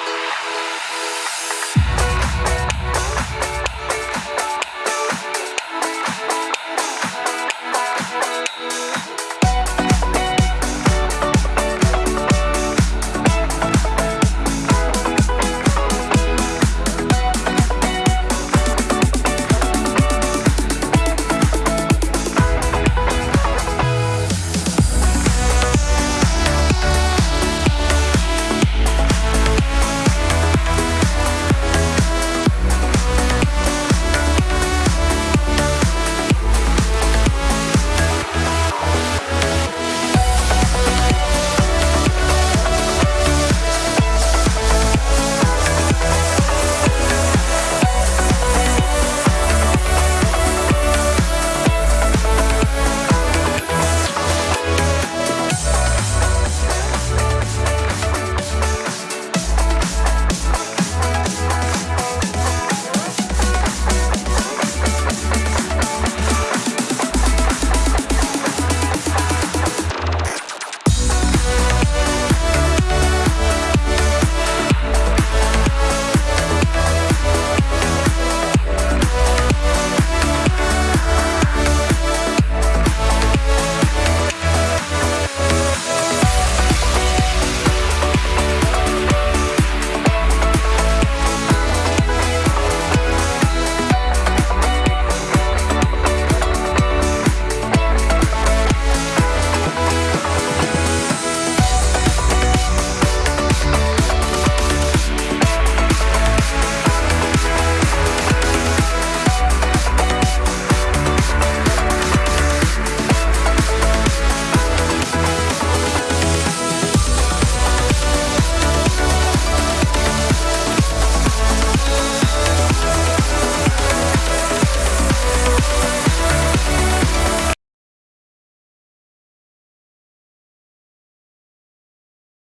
We'll be right back.